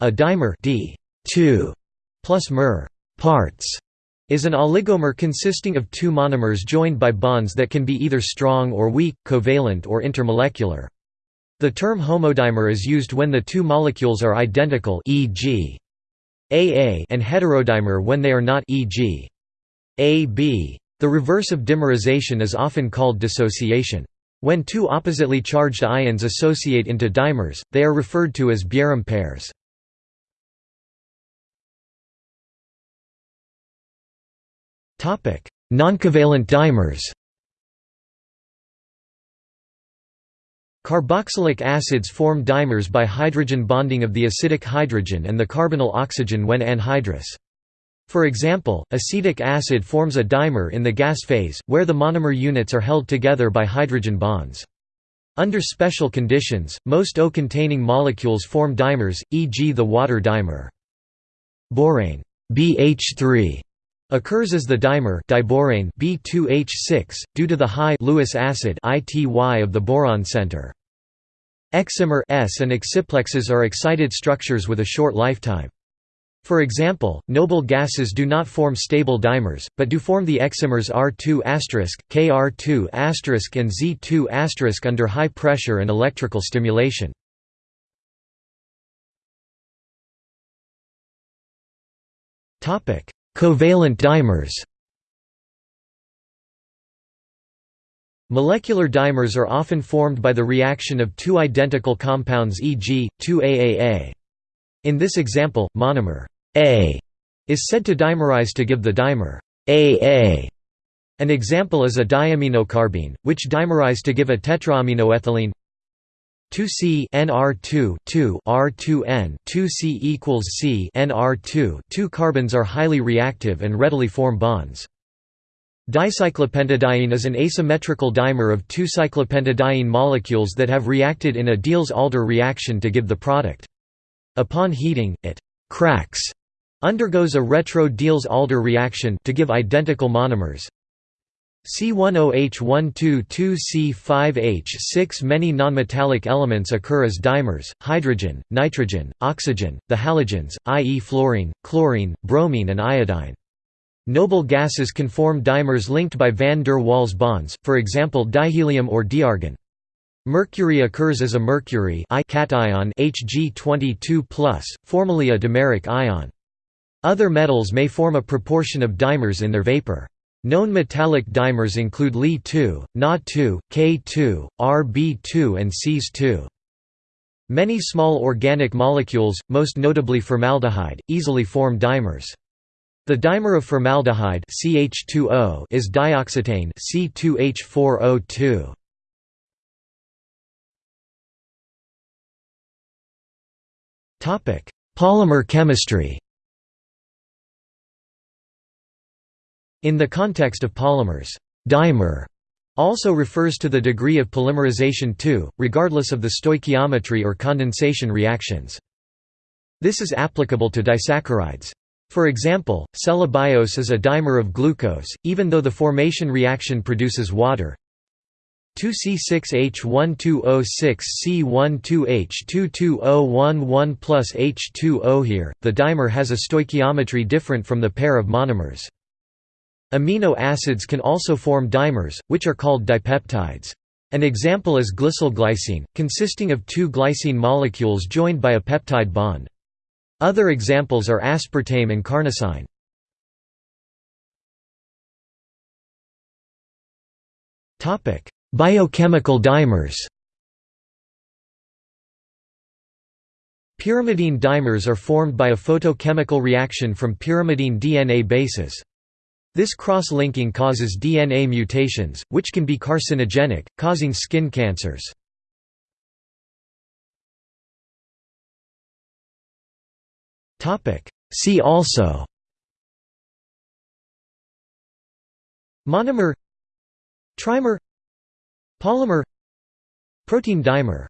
A dimer D 2 plus mer parts is an oligomer consisting of two monomers joined by bonds that can be either strong or weak, covalent or intermolecular. The term homodimer is used when the two molecules are identical e.g. AA and heterodimer when they are not e.g. AB. The reverse of dimerization is often called dissociation. When two oppositely charged ions associate into dimers, they are referred to as Bjerrum pairs. Noncovalent dimers Carboxylic acids form dimers by hydrogen bonding of the acidic hydrogen and the carbonyl oxygen when anhydrous. For example, acetic acid forms a dimer in the gas phase, where the monomer units are held together by hydrogen bonds. Under special conditions, most O-containing molecules form dimers, e.g. the water dimer. Borane BH3 Occurs as the dimer diborane B2H6, due to the high Lewis acidity of the boron center. Excimers and exciplexes are excited structures with a short lifetime. For example, noble gases do not form stable dimers, but do form the excimers R2*, Kr2*, and Z2** under high pressure and electrical stimulation. Topic: Covalent dimers Molecular dimers are often formed by the reaction of two identical compounds e.g., 2-AAA. In this example, monomer A is said to dimerize to give the dimer AA. An example is a diaminocarbene, which dimerize to give a tetraaminoethylene 2C NR2 2 R2N 2C equals C NR2 two carbons are highly reactive and readily form bonds. Dicyclopentadiene is an asymmetrical dimer of two cyclopentadiene molecules that have reacted in a Diels-Alder reaction to give the product. Upon heating, it cracks, undergoes a retro-Diels-Alder reaction to give identical monomers, C10H122C5H6 Many nonmetallic elements occur as dimers, hydrogen, nitrogen, oxygen, the halogens, i.e. fluorine, chlorine, bromine and iodine. Noble gases can form dimers linked by van der Waals bonds, for example dihelium or diargon. Mercury occurs as a mercury cation Hg22+, formerly a dimeric ion. Other metals may form a proportion of dimers in their vapor. Known metallic dimers include Li2, Na2, K2, Rb2 and Cs2. Many small organic molecules, most notably formaldehyde, easily form dimers. The dimer of formaldehyde CH2O is dioxetane C2H4O2. Topic: Polymer chemistry. In the context of polymers, dimer also refers to the degree of polymerization too, regardless of the stoichiometry or condensation reactions. This is applicable to disaccharides. For example, cellobiose is a dimer of glucose, even though the formation reaction produces water. 2C6H12O6C12H22O11 plus H2O Here, the dimer has a stoichiometry different from the pair of monomers. Amino acids can also form dimers, which are called dipeptides. An example is glycylglycine, consisting of two glycine molecules joined by a peptide bond. Other examples are aspartame and carnosine. Biochemical dimers Pyrimidine dimers are formed by a photochemical reaction from pyrimidine DNA bases. This cross-linking causes DNA mutations, which can be carcinogenic, causing skin cancers. See also Monomer Trimer Polymer Protein dimer